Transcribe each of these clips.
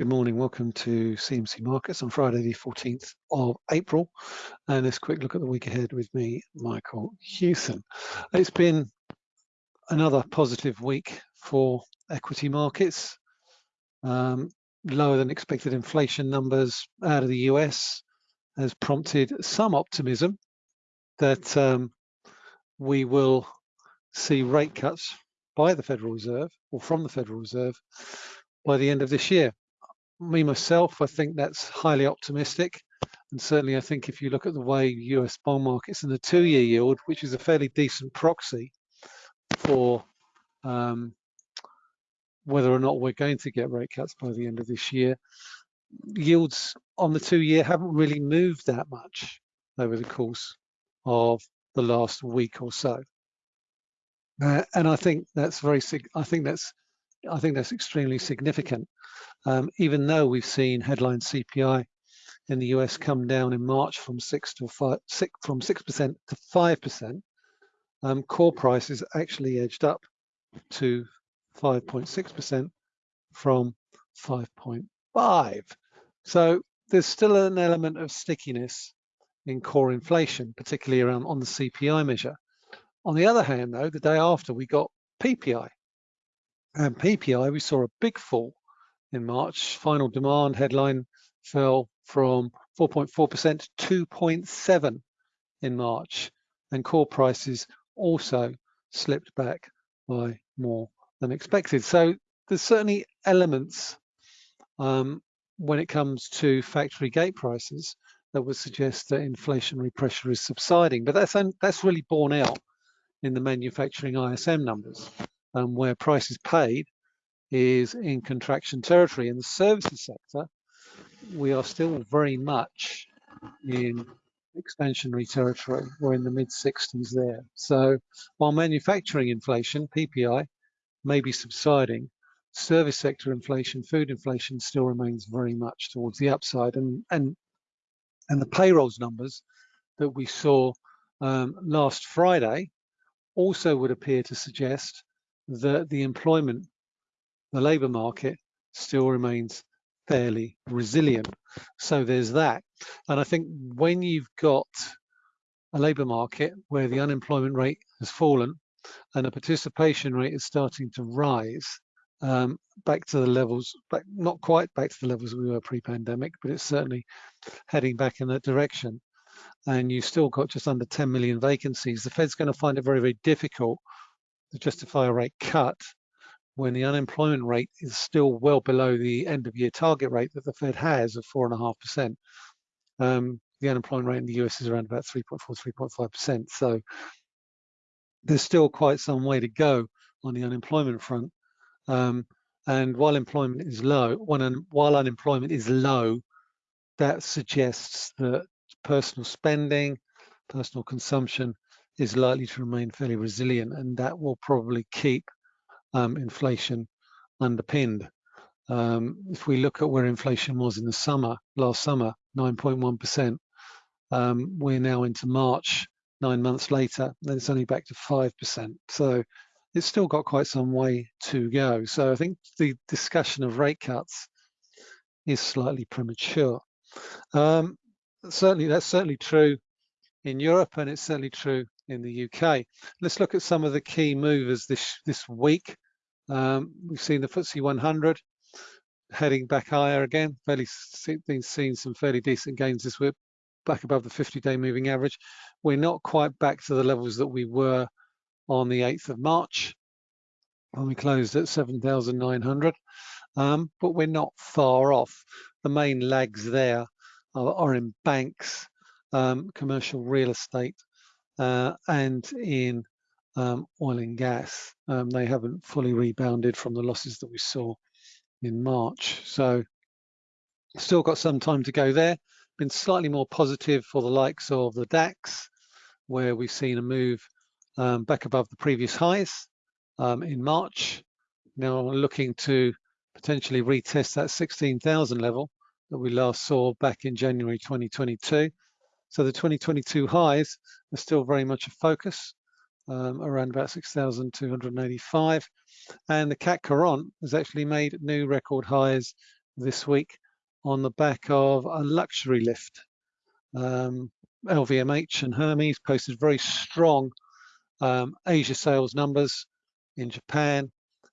Good morning, welcome to CMC Markets on Friday the 14th of April and let's quick look at the week ahead with me, Michael Hewson. It's been another positive week for equity markets. Um, lower than expected inflation numbers out of the US has prompted some optimism that um, we will see rate cuts by the Federal Reserve or from the Federal Reserve by the end of this year me myself, I think that's highly optimistic. And certainly, I think if you look at the way US bond markets and the two-year yield, which is a fairly decent proxy for um, whether or not we're going to get rate cuts by the end of this year, yields on the two-year haven't really moved that much over the course of the last week or so. Uh, and I think that's very, I think that's, I think that's extremely significant um, even though we've seen headline CPI in the US come down in March from six to five, six from six percent to five percent, um, core prices actually edged up to 5.6 percent from 5.5. So there's still an element of stickiness in core inflation, particularly around on the CPI measure. On the other hand, though, the day after we got PPI, and PPI we saw a big fall in March. Final demand headline fell from 4.4% to 2.7 in March, and core prices also slipped back by more than expected. So there's certainly elements um, when it comes to factory gate prices that would suggest that inflationary pressure is subsiding, but that's that's really borne out in the manufacturing ISM numbers, um, where prices paid is in contraction territory. In the services sector, we are still very much in expansionary territory. We're in the mid 60s there. So while manufacturing inflation, PPI, may be subsiding, service sector inflation, food inflation still remains very much towards the upside. And, and, and the payrolls numbers that we saw um, last Friday also would appear to suggest that the employment the labour market still remains fairly resilient. So there's that. And I think when you've got a labour market where the unemployment rate has fallen and the participation rate is starting to rise um, back to the levels, back, not quite back to the levels we were pre-pandemic, but it's certainly heading back in that direction. And you've still got just under 10 million vacancies. The Fed's going to find it very, very difficult to justify a rate cut when the unemployment rate is still well below the end of year target rate that the Fed has of 4.5%. Um, the unemployment rate in the US is around about 3.4, 3.5%. So there's still quite some way to go on the unemployment front. Um, and while employment is low, when, while unemployment is low, that suggests that personal spending, personal consumption is likely to remain fairly resilient and that will probably keep um, inflation underpinned. Um, if we look at where inflation was in the summer, last summer, 9.1%, um, we're now into March, nine months later, then it's only back to 5%. So it's still got quite some way to go. So I think the discussion of rate cuts is slightly premature. Um, certainly, that's certainly true in Europe, and it's certainly true in the UK. Let's look at some of the key movers this this week. Um, we've seen the FTSE 100 heading back higher again. Fairly been seeing some fairly decent gains this week, back above the 50-day moving average. We're not quite back to the levels that we were on the 8th of March when we closed at 7,900, um, but we're not far off. The main lags there are, are in banks, um, commercial real estate, uh, and in um, oil and gas. Um, they haven't fully rebounded from the losses that we saw in March. So still got some time to go there. Been slightly more positive for the likes of the DAX, where we've seen a move um, back above the previous highs um, in March. Now looking to potentially retest that 16,000 level that we last saw back in January 2022. So the 2022 highs are still very much a focus, um, around about 6,285. And the CAC Quarante has actually made new record highs this week on the back of a luxury lift. Um, LVMH and Hermes posted very strong um, Asia sales numbers in Japan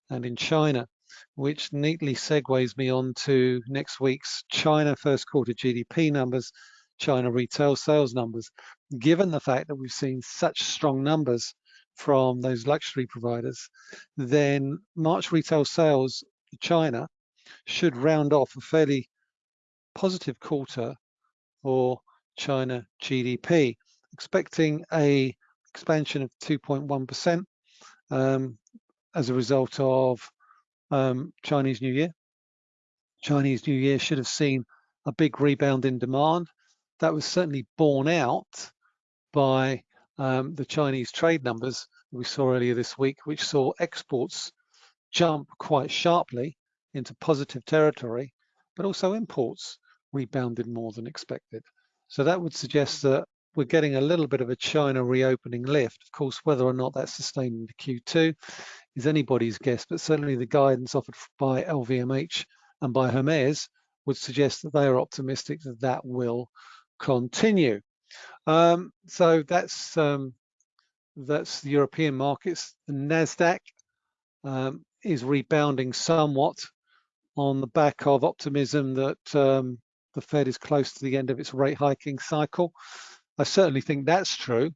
and in China, which neatly segues me on to next week's China first quarter GDP numbers, China retail sales numbers. Given the fact that we've seen such strong numbers from those luxury providers, then March retail sales China should round off a fairly positive quarter for China GDP, expecting a expansion of 2.1% um, as a result of um, Chinese New Year. Chinese New Year should have seen a big rebound in demand. That was certainly borne out by um, the Chinese trade numbers we saw earlier this week, which saw exports jump quite sharply into positive territory, but also imports rebounded more than expected. So that would suggest that we're getting a little bit of a China reopening lift. Of course, whether or not that's sustained into Q2 is anybody's guess, but certainly the guidance offered by LVMH and by Hermes would suggest that they are optimistic that that will continue. Um, so that's um, that's the European markets. The Nasdaq um, is rebounding somewhat on the back of optimism that um, the Fed is close to the end of its rate hiking cycle. I certainly think that's true.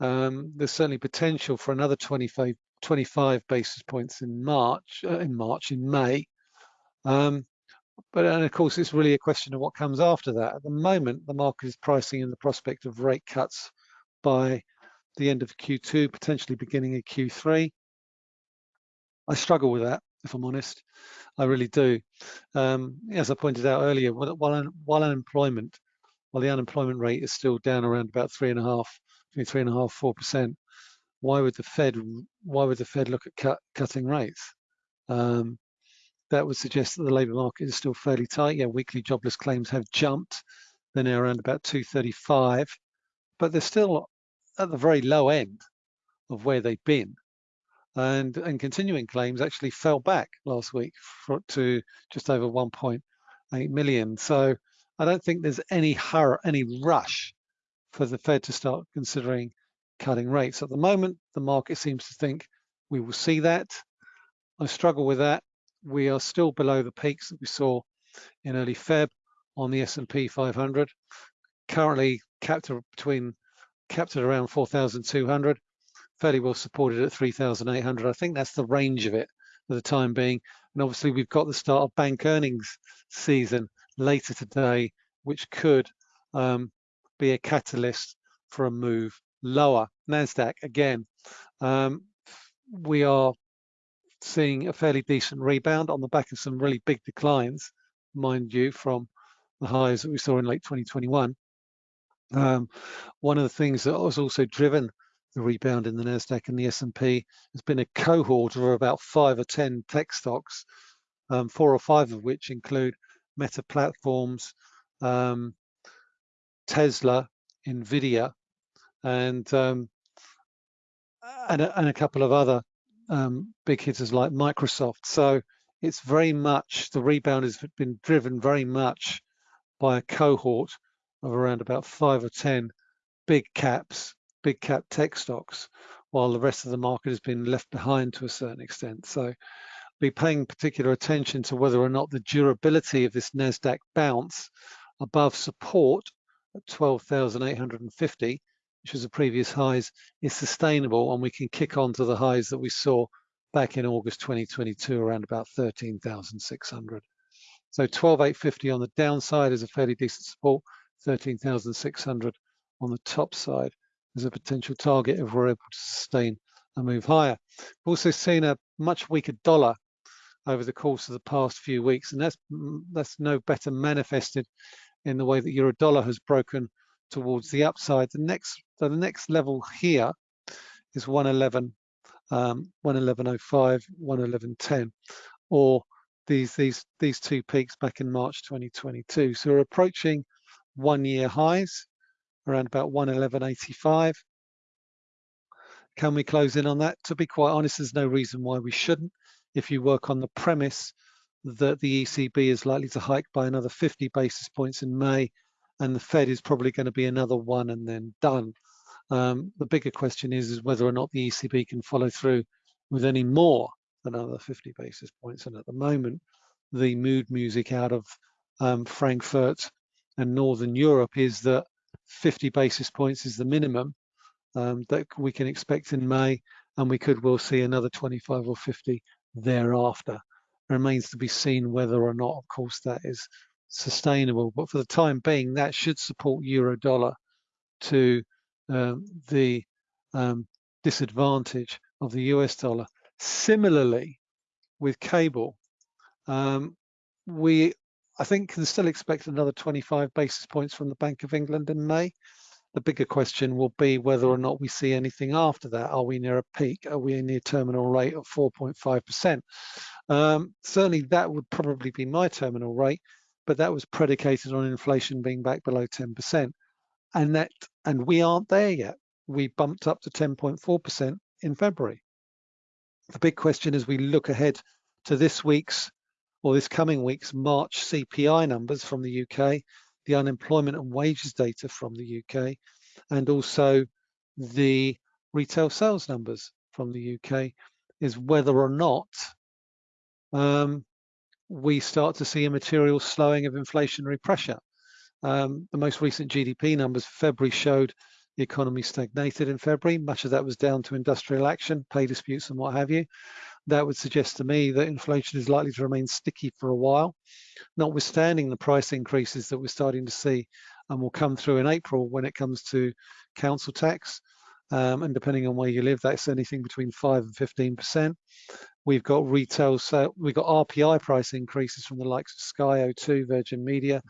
Um, there's certainly potential for another 25, 25 basis points in March, uh, in March, in May. Um, but and of course, it's really a question of what comes after that. At the moment, the market is pricing in the prospect of rate cuts by the end of Q2, potentially beginning of Q3. I struggle with that, if I'm honest. I really do. Um, as I pointed out earlier, while, while unemployment, while the unemployment rate is still down around about three and a half, between three and a half, four percent, why would the Fed, why would the Fed look at cut, cutting rates? Um, that would suggest that the labour market is still fairly tight. Yeah, weekly jobless claims have jumped. They're now around about 235, but they're still at the very low end of where they've been and and continuing claims actually fell back last week for, to just over 1.8 million. So I don't think there's any hurry, any rush for the Fed to start considering cutting rates. At the moment, the market seems to think we will see that. I struggle with that. We are still below the peaks that we saw in early Feb on the S&P 500. Currently capped between capped at around 4,200 fairly well supported at 3,800. I think that's the range of it for the time being. And obviously we've got the start of bank earnings season later today, which could um, be a catalyst for a move lower. NASDAQ, again, um, we are seeing a fairly decent rebound on the back of some really big declines, mind you, from the highs that we saw in late 2021. Um, one of the things that was also driven the rebound in the Nasdaq and the S&P has been a cohort of about five or ten tech stocks, um, four or five of which include Meta Platforms, um, Tesla, Nvidia, and um, and, a, and, a, couple of other um, big hitters like Microsoft. So it's very much the rebound has been driven very much by a cohort of around about five or ten big caps big cap tech stocks, while the rest of the market has been left behind to a certain extent. So be paying particular attention to whether or not the durability of this NASDAQ bounce above support at 12,850, which was the previous highs, is sustainable and we can kick on to the highs that we saw back in August 2022 around about 13,600. So 12,850 on the downside is a fairly decent support, 13,600 on the top side is a potential target if we're able to sustain a move higher. We've also seen a much weaker dollar over the course of the past few weeks, and that's that's no better manifested in the way that euro dollar has broken towards the upside. The next the next level here is 111, um, 111.05, 111.10, or these these these two peaks back in March 2022. So we're approaching one-year highs around about 111.85. Can we close in on that? To be quite honest, there's no reason why we shouldn't. If you work on the premise that the ECB is likely to hike by another 50 basis points in May, and the Fed is probably going to be another one and then done. Um, the bigger question is, is whether or not the ECB can follow through with any more than another 50 basis points. And at the moment, the mood music out of um, Frankfurt and Northern Europe is that 50 basis points is the minimum um, that we can expect in May, and we could well see another 25 or 50 thereafter. Remains to be seen whether or not, of course, that is sustainable. But for the time being, that should support euro dollar to um, the um, disadvantage of the US dollar. Similarly, with cable, um, we I think can still expect another 25 basis points from the Bank of England in May. The bigger question will be whether or not we see anything after that. Are we near a peak? Are we near terminal rate of 4.5%? Um, certainly that would probably be my terminal rate, but that was predicated on inflation being back below 10%. And that and we aren't there yet. We bumped up to 10.4% in February. The big question as we look ahead to this week's or this coming week's March CPI numbers from the UK, the unemployment and wages data from the UK, and also the retail sales numbers from the UK is whether or not um, we start to see a material slowing of inflationary pressure. Um, the most recent GDP numbers for February showed the economy stagnated in February. Much of that was down to industrial action, pay disputes and what have you that would suggest to me that inflation is likely to remain sticky for a while, notwithstanding the price increases that we're starting to see and will come through in April when it comes to council tax. Um, and depending on where you live, that's anything between 5 and 15%. We've got retail, so we've got RPI price increases from the likes of Sky, O2, Virgin Media,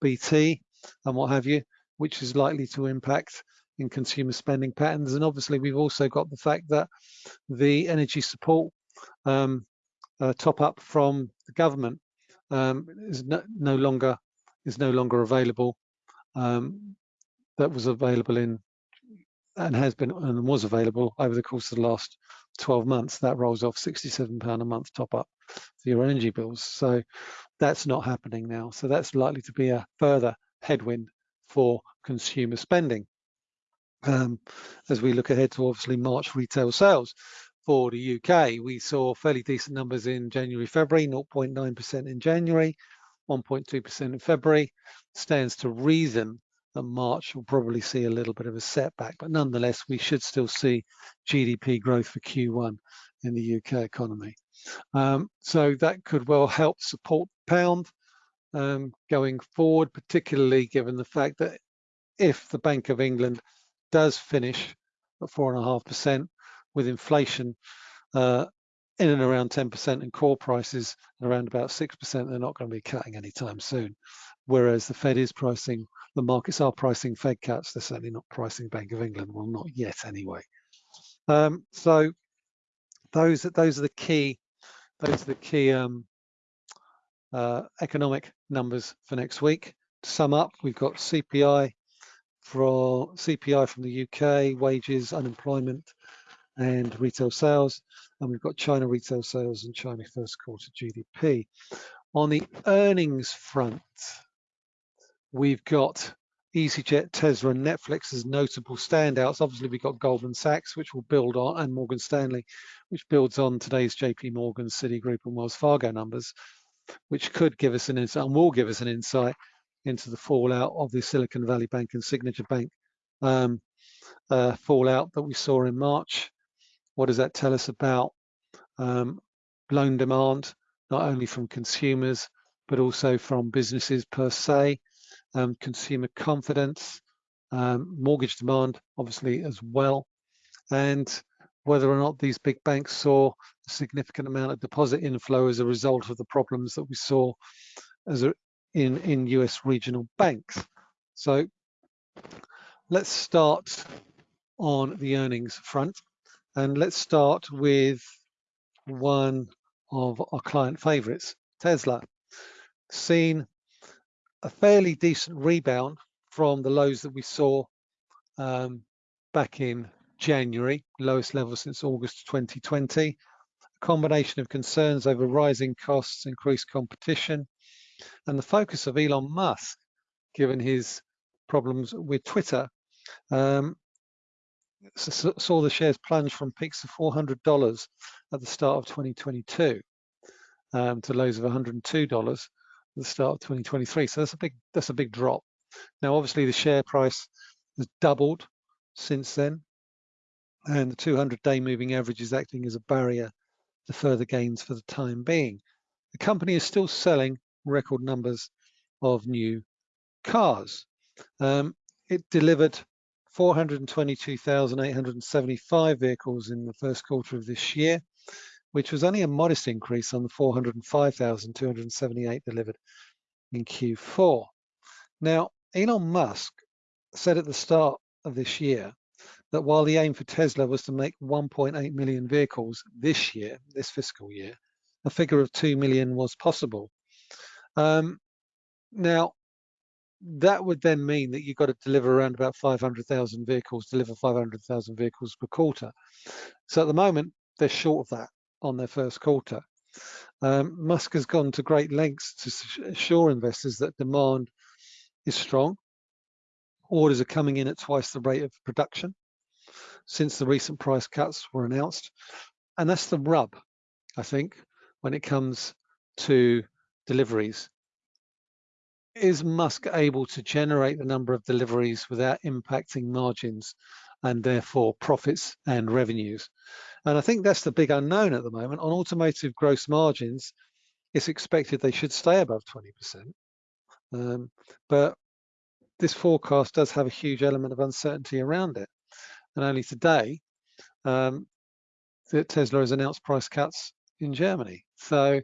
BT, and what have you, which is likely to impact in consumer spending patterns. And obviously, we've also got the fact that the energy support um, uh, top up from the government um, is no, no, longer is no longer available. Um, that was available in and has been and was available over the course of the last 12 months. That rolls off 67 pound a month top up for your energy bills. So that's not happening now. So that's likely to be a further headwind for consumer spending. Um, as we look ahead to obviously March retail sales, for the UK, we saw fairly decent numbers in January, February, 0.9% in January, 1.2% in February. Stands to reason that March will probably see a little bit of a setback, but nonetheless, we should still see GDP growth for Q1 in the UK economy. Um, so that could well help support pound um, going forward, particularly given the fact that if the Bank of England does finish at four and a half percent, with inflation uh, in and around 10% and core prices around about 6%, they're not going to be cutting anytime soon. Whereas the Fed is pricing, the markets are pricing Fed cuts, they're certainly not pricing Bank of England, well, not yet anyway. Um, so those, those are the key, those are the key um, uh, economic numbers for next week. To sum up, we've got CPI for CPI from the UK, wages, unemployment, and retail sales. And we've got China retail sales and China first quarter GDP. On the earnings front, we've got EasyJet, Tesla, and Netflix as notable standouts. Obviously, we've got Goldman Sachs, which will build on, and Morgan Stanley, which builds on today's JP Morgan, Citigroup, and Wells Fargo numbers, which could give us an insight and will give us an insight into the fallout of the Silicon Valley Bank and Signature Bank um, uh, fallout that we saw in March. What does that tell us about um, loan demand, not only from consumers, but also from businesses per se, um, consumer confidence, um, mortgage demand, obviously as well, and whether or not these big banks saw a significant amount of deposit inflow as a result of the problems that we saw as a, in, in US regional banks. So let's start on the earnings front. And let's start with one of our client favorites, Tesla. Seen a fairly decent rebound from the lows that we saw um, back in January, lowest level since August 2020. a combination of concerns over rising costs, increased competition, and the focus of Elon Musk, given his problems with Twitter, um, saw the shares plunge from peaks of $400 at the start of 2022 um, to lows of $102 at the start of 2023. So that's a big that's a big drop. Now, obviously, the share price has doubled since then, and the 200-day moving average is acting as a barrier to further gains for the time being. The company is still selling record numbers of new cars. Um, it delivered 422,875 vehicles in the first quarter of this year, which was only a modest increase on the 405,278 delivered in Q4. Now, Elon Musk said at the start of this year that while the aim for Tesla was to make 1.8 million vehicles this year, this fiscal year, a figure of 2 million was possible. Um, now, that would then mean that you've got to deliver around about 500,000 vehicles, deliver 500,000 vehicles per quarter. So at the moment, they're short of that on their first quarter. Um, Musk has gone to great lengths to assure investors that demand is strong. Orders are coming in at twice the rate of production since the recent price cuts were announced. And that's the rub, I think, when it comes to deliveries is Musk able to generate the number of deliveries without impacting margins and therefore profits and revenues? And I think that's the big unknown at the moment. On automotive gross margins, it's expected they should stay above 20%. Um, but this forecast does have a huge element of uncertainty around it. And only today, um, that Tesla has announced price cuts in Germany. So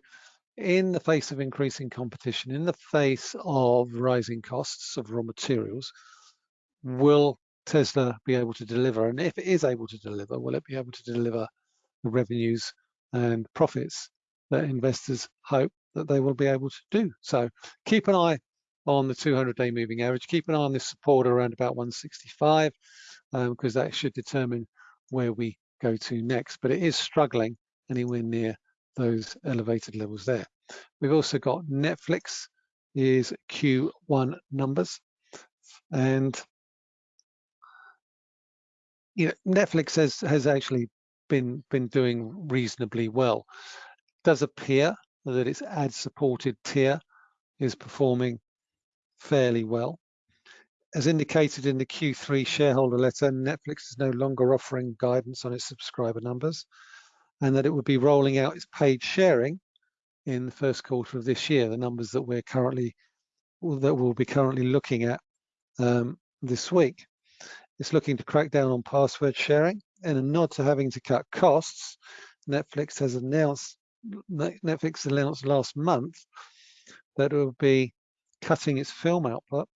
in the face of increasing competition, in the face of rising costs of raw materials, will Tesla be able to deliver? And if it is able to deliver, will it be able to deliver the revenues and profits that investors hope that they will be able to do? So keep an eye on the 200-day moving average. Keep an eye on this support around about 165 because um, that should determine where we go to next. But it is struggling anywhere near those elevated levels there. We've also got Netflix is Q1 numbers and you know Netflix has has actually been been doing reasonably well. It does appear that its ad supported tier is performing fairly well. As indicated in the Q3 shareholder letter, Netflix is no longer offering guidance on its subscriber numbers and that it would be rolling out its paid sharing in the first quarter of this year, the numbers that we're currently, that we'll be currently looking at um, this week. It's looking to crack down on password sharing and a nod to having to cut costs. Netflix has announced, Netflix announced last month that it will be cutting its film output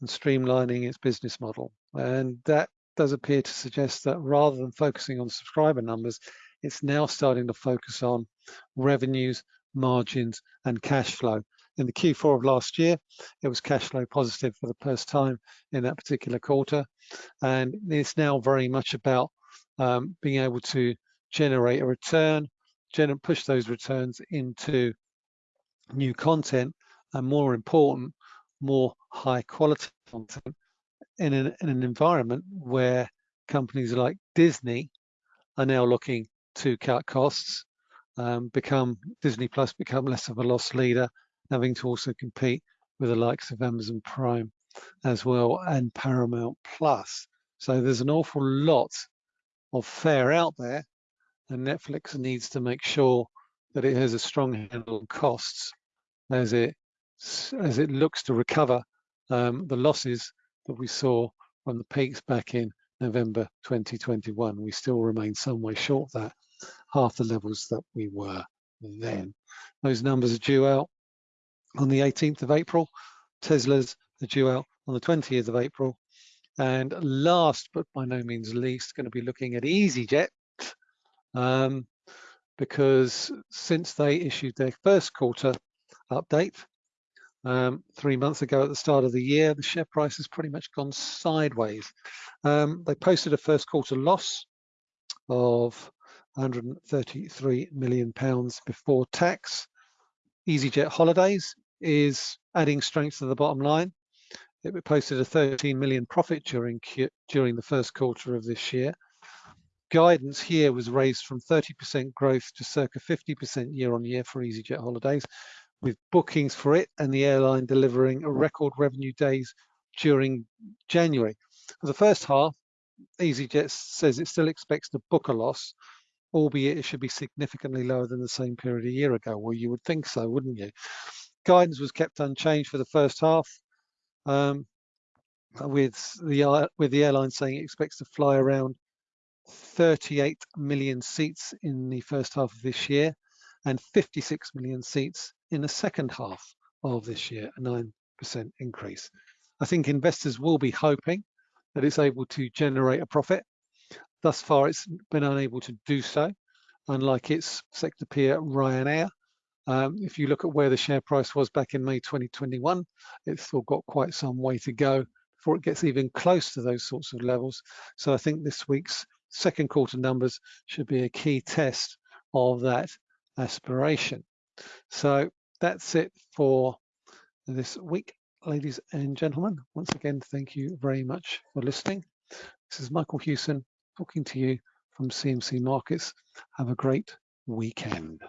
and streamlining its business model. And that does appear to suggest that rather than focusing on subscriber numbers, it's now starting to focus on revenues, margins, and cash flow. In the Q4 of last year, it was cash flow positive for the first time in that particular quarter. And it's now very much about um, being able to generate a return, gener push those returns into new content, and more important, more high quality content in an, in an environment where companies like Disney are now looking to cut costs, um, become Disney Plus become less of a loss leader, having to also compete with the likes of Amazon Prime as well and Paramount Plus. So there's an awful lot of fare out there and Netflix needs to make sure that it has a strong handle on costs as it as it looks to recover um, the losses that we saw from the peaks back in November 2021. We still remain some way short that half the levels that we were then. Those numbers are due out on the 18th of April. Tesla's are due out on the 20th of April. And last but by no means least, going to be looking at EasyJet um, because since they issued their first quarter update um, three months ago at the start of the year, the share price has pretty much gone sideways. Um, they posted a first quarter loss of 133 million pounds before tax. EasyJet Holidays is adding strength to the bottom line. It posted a 13 million profit during during the first quarter of this year. Guidance here was raised from 30% growth to circa 50% year on year for EasyJet Holidays, with bookings for it and the airline delivering a record revenue days during January. For the first half, EasyJet says it still expects to book a loss, albeit it should be significantly lower than the same period a year ago. Well, you would think so, wouldn't you? Guidance was kept unchanged for the first half, um, with the with the airline saying it expects to fly around 38 million seats in the first half of this year and 56 million seats in the second half of this year, a 9% increase. I think investors will be hoping that it's able to generate a profit. Thus far, it's been unable to do so, unlike its sector peer Ryanair. Um, if you look at where the share price was back in May 2021, it's still got quite some way to go before it gets even close to those sorts of levels. So I think this week's second quarter numbers should be a key test of that aspiration. So that's it for this week, ladies and gentlemen. Once again, thank you very much for listening. This is Michael Hewson talking to you from CMC Markets. Have a great weekend.